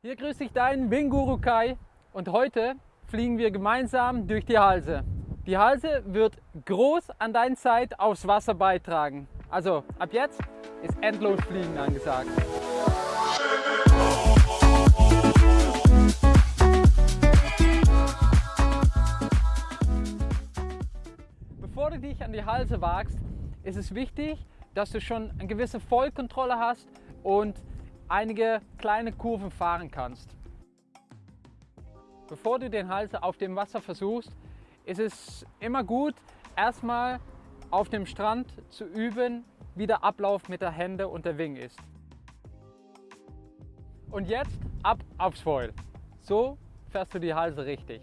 Hier grüßt dich dein Winguru Kai und heute fliegen wir gemeinsam durch die Halse. Die Halse wird groß an deiner Zeit aufs Wasser beitragen. Also ab jetzt ist endlos Fliegen angesagt. Bevor du dich an die Halse wagst, ist es wichtig, dass du schon eine gewisse Vollkontrolle hast und einige kleine Kurven fahren kannst. Bevor du den Hals auf dem Wasser versuchst, ist es immer gut, erstmal auf dem Strand zu üben, wie der Ablauf mit der Hände und der Wing ist. Und jetzt ab aufs Foil. So fährst du die Halse richtig.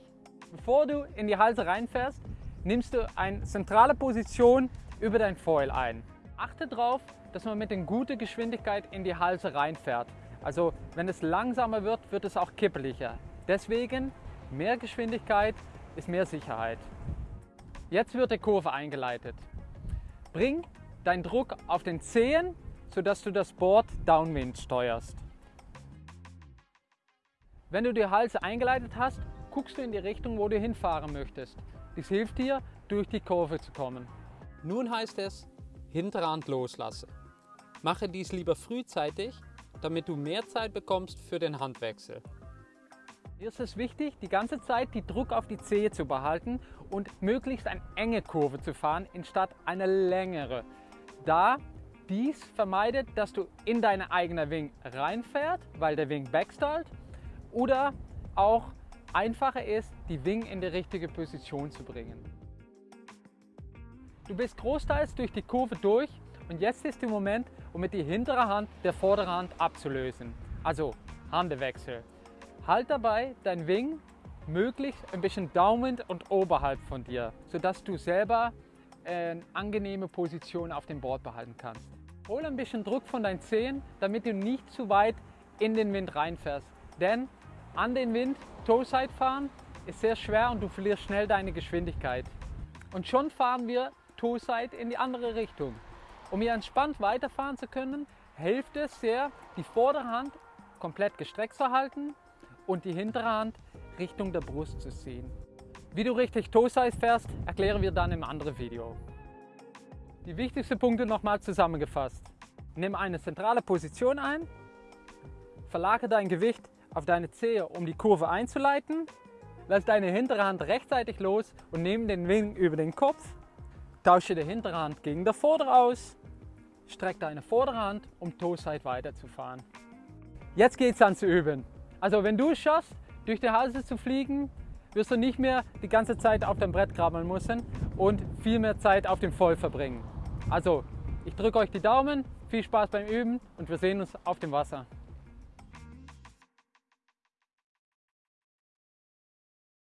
Bevor du in die Halse reinfährst, nimmst du eine zentrale Position über dein Foil ein. Achte darauf, dass man mit einer guten Geschwindigkeit in die Halse reinfährt. Also wenn es langsamer wird, wird es auch kippeliger. Deswegen mehr Geschwindigkeit ist mehr Sicherheit. Jetzt wird die Kurve eingeleitet. Bring deinen Druck auf den Zehen, sodass du das Board downwind steuerst. Wenn du die Halse eingeleitet hast, guckst du in die Richtung, wo du hinfahren möchtest. Dies hilft dir, durch die Kurve zu kommen. Nun heißt es, Hinterhand loslassen. Mache dies lieber frühzeitig, damit du mehr Zeit bekommst für den Handwechsel. Hier ist es wichtig, die ganze Zeit die Druck auf die Zehe zu behalten und möglichst eine enge Kurve zu fahren, anstatt eine längere. Da dies vermeidet, dass du in deine eigene Wing reinfährt, weil der Wing backstallt oder auch einfacher ist, die Wing in die richtige Position zu bringen. Du bist großteils durch die Kurve durch und jetzt ist der Moment, um mit die hintere Hand der vorderen Hand abzulösen. Also Handewechsel. Halt dabei dein Wing möglichst ein bisschen Daumen und oberhalb von dir, sodass du selber eine angenehme Position auf dem Board behalten kannst. Hol ein bisschen Druck von deinen Zehen, damit du nicht zu weit in den Wind reinfährst. Denn an den Wind Toe-Side fahren ist sehr schwer und du verlierst schnell deine Geschwindigkeit. Und schon fahren wir Toe-Side in die andere Richtung. Um hier entspannt weiterfahren zu können, hilft es sehr, die vordere Hand komplett gestreckt zu halten und die hintere Hand Richtung der Brust zu ziehen. Wie du richtig Toe-Size fährst, erklären wir dann im anderen Video. Die wichtigsten Punkte nochmal zusammengefasst. Nimm eine zentrale Position ein, verlagere dein Gewicht auf deine Zehe, um die Kurve einzuleiten, lass deine hintere Hand rechtzeitig los und nimm den Wing über den Kopf Tausche die hintere Hand gegen der vordere aus, streck deine vordere Hand, um Toe-Side weiterzufahren. Jetzt geht es an zu üben. Also wenn du es schaffst, durch die Halse zu fliegen, wirst du nicht mehr die ganze Zeit auf dem Brett krabbeln müssen und viel mehr Zeit auf dem Voll verbringen. Also, ich drücke euch die Daumen, viel Spaß beim Üben und wir sehen uns auf dem Wasser.